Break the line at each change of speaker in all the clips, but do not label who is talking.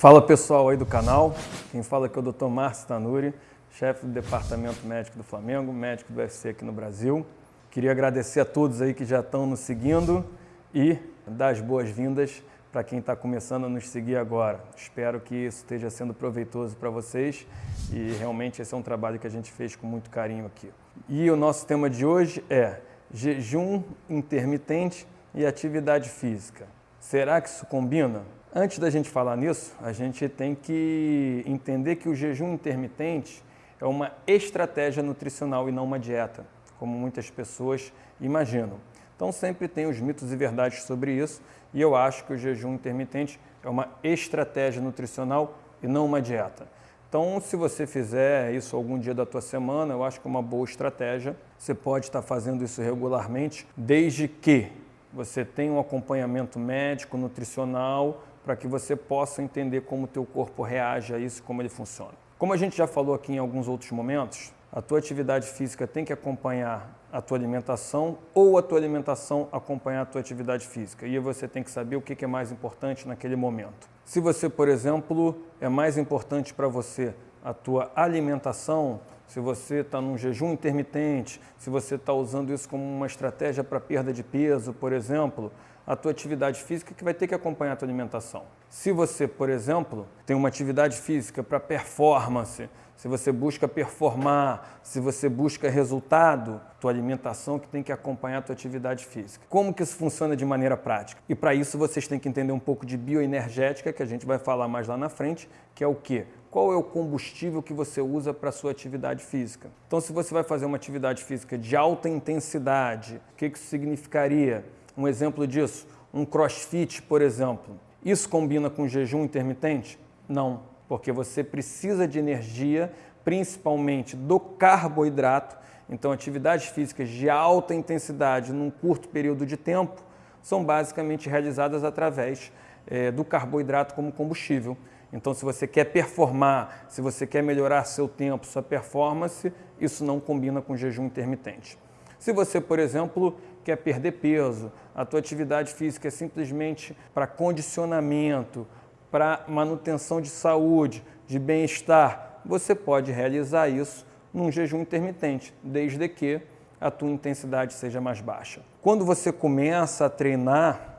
Fala pessoal aí do canal, quem fala aqui é o Dr. Márcio Tanuri, chefe do Departamento Médico do Flamengo, médico do UFC aqui no Brasil. Queria agradecer a todos aí que já estão nos seguindo e dar as boas-vindas para quem está começando a nos seguir agora. Espero que isso esteja sendo proveitoso para vocês e realmente esse é um trabalho que a gente fez com muito carinho aqui. E o nosso tema de hoje é jejum intermitente e atividade física. Será que isso combina? Antes da gente falar nisso, a gente tem que entender que o jejum intermitente é uma estratégia nutricional e não uma dieta, como muitas pessoas imaginam. Então sempre tem os mitos e verdades sobre isso, e eu acho que o jejum intermitente é uma estratégia nutricional e não uma dieta. Então, se você fizer isso algum dia da tua semana, eu acho que é uma boa estratégia. Você pode estar fazendo isso regularmente, desde que você tenha um acompanhamento médico, nutricional, para que você possa entender como o teu corpo reage a isso, como ele funciona. Como a gente já falou aqui em alguns outros momentos, a tua atividade física tem que acompanhar a tua alimentação ou a tua alimentação acompanhar a tua atividade física. E você tem que saber o que é mais importante naquele momento. Se você, por exemplo, é mais importante para você a tua alimentação, se você está num jejum intermitente, se você está usando isso como uma estratégia para perda de peso, por exemplo, a tua atividade física que vai ter que acompanhar a tua alimentação. Se você, por exemplo, tem uma atividade física para performance, se você busca performar, se você busca resultado, tua alimentação que tem que acompanhar a tua atividade física. Como que isso funciona de maneira prática? E para isso vocês têm que entender um pouco de bioenergética, que a gente vai falar mais lá na frente, que é o quê? Qual é o combustível que você usa para a sua atividade física. Então, se você vai fazer uma atividade física de alta intensidade, o que isso significaria? Um exemplo disso, um crossfit, por exemplo. Isso combina com jejum intermitente? Não, porque você precisa de energia, principalmente do carboidrato. Então, atividades físicas de alta intensidade num curto período de tempo são basicamente realizadas através é, do carboidrato como combustível. Então, se você quer performar, se você quer melhorar seu tempo, sua performance, isso não combina com jejum intermitente. Se você, por exemplo, quer perder peso, a tua atividade física é simplesmente para condicionamento, para manutenção de saúde, de bem-estar, você pode realizar isso num jejum intermitente, desde que a tua intensidade seja mais baixa. Quando você começa a treinar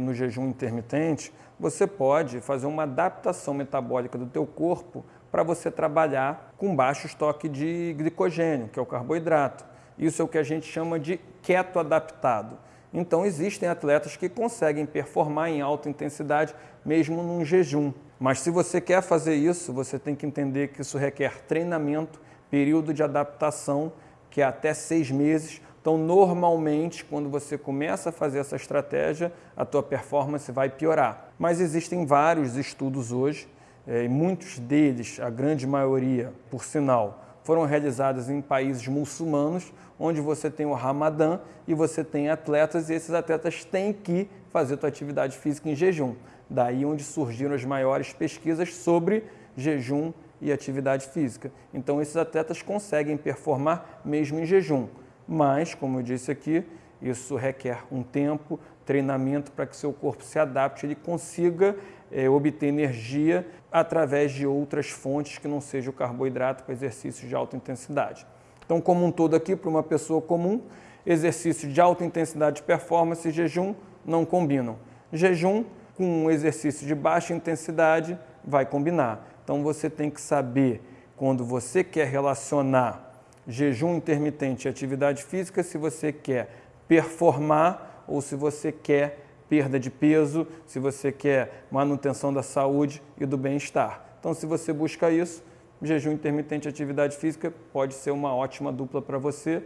no jejum intermitente, você pode fazer uma adaptação metabólica do teu corpo para você trabalhar com baixo estoque de glicogênio, que é o carboidrato. Isso é o que a gente chama de keto adaptado. Então existem atletas que conseguem performar em alta intensidade mesmo num jejum. Mas se você quer fazer isso, você tem que entender que isso requer treinamento, período de adaptação, que é até seis meses, então, normalmente, quando você começa a fazer essa estratégia, a tua performance vai piorar. Mas existem vários estudos hoje, é, e muitos deles, a grande maioria, por sinal, foram realizados em países muçulmanos, onde você tem o Ramadã e você tem atletas, e esses atletas têm que fazer tua atividade física em jejum. Daí onde surgiram as maiores pesquisas sobre jejum e atividade física. Então, esses atletas conseguem performar mesmo em jejum mas, como eu disse aqui, isso requer um tempo, treinamento para que seu corpo se adapte, ele consiga é, obter energia através de outras fontes que não seja o carboidrato para exercícios de alta intensidade. Então, como um todo aqui, para uma pessoa comum, exercício de alta intensidade de performance e jejum não combinam. Jejum com um exercício de baixa intensidade vai combinar. Então, você tem que saber, quando você quer relacionar jejum intermitente e atividade física se você quer performar ou se você quer perda de peso, se você quer manutenção da saúde e do bem-estar. Então, se você busca isso, jejum intermitente e atividade física pode ser uma ótima dupla para você,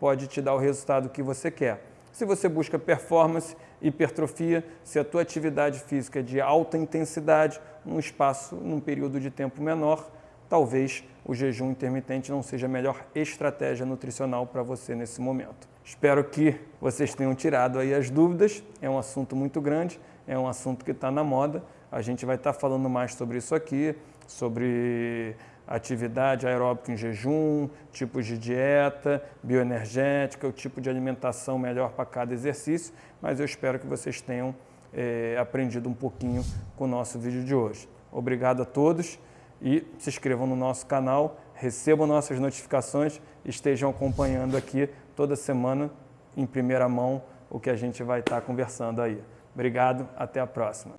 pode te dar o resultado que você quer. Se você busca performance, hipertrofia, se a tua atividade física é de alta intensidade, num espaço, num período de tempo menor, talvez o jejum intermitente não seja a melhor estratégia nutricional para você nesse momento. Espero que vocês tenham tirado aí as dúvidas. É um assunto muito grande, é um assunto que está na moda. A gente vai estar tá falando mais sobre isso aqui, sobre atividade aeróbica em jejum, tipos de dieta, bioenergética, o tipo de alimentação melhor para cada exercício, mas eu espero que vocês tenham é, aprendido um pouquinho com o nosso vídeo de hoje. Obrigado a todos e se inscrevam no nosso canal, recebam nossas notificações e estejam acompanhando aqui toda semana, em primeira mão, o que a gente vai estar conversando aí. Obrigado, até a próxima.